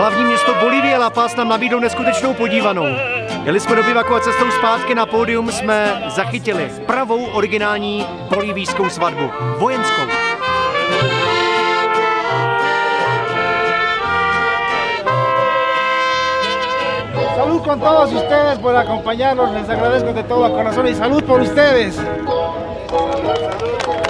Hlavní město Bolívie La Paz nám nabídlo neskutečnou podívanou. Jeli jsme do bivaku a cestou zpátky na pódium jsme zachytili pravou originální bolívijskou svatbu. Vojenskou. Salud con todos ustedes por acompañarnos, les agradezco de todo corazón y salud por ustedes. Privět! Je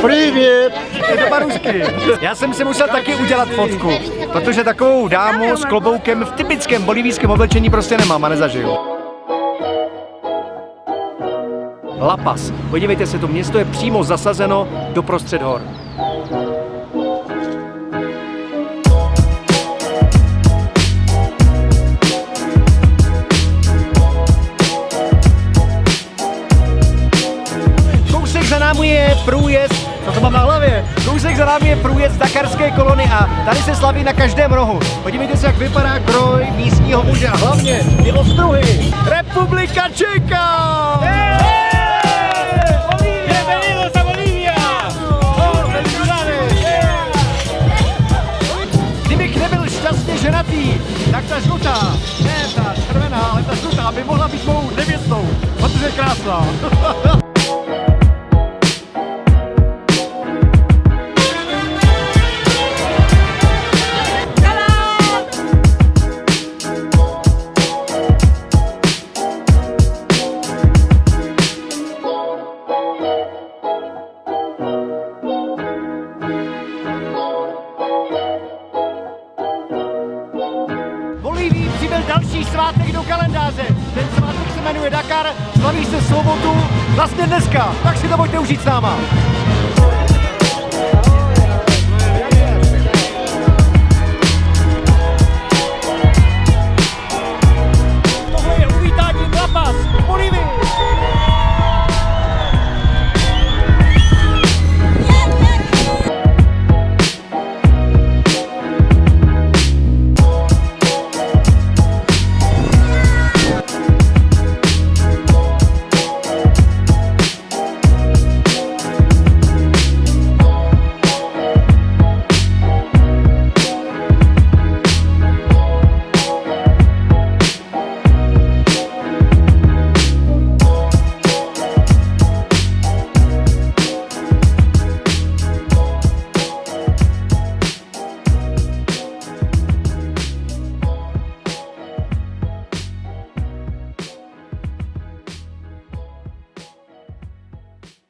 to Barusky. Já jsem si musel taky udělat fotku, protože takovou dámu s kloboukem v typickém bolivijském oblečení prostě nemám a nezažiju. La Paz. Podívejte se, to město je přímo zasazeno do prostřed hor. Průjezd, co to mám na hlavě? Kousek za námi je průjezd Dakarské kolony a tady se slaví na každém rohu. Podívejte se, jak vypadá kroj místního muže a hlavně ty ostruhy. Republika Čeka! Ženatý, tak ta žlutá, ne ta červená, ale ta žlutá by mohla být mou nevěstou, protože je krásná. Bolívii přibyl další svátek do kalendáře. Ten svátek se jmenuje Dakar, slaví se v sobotu, vlastně dneska, tak si to pojďte užít s náma.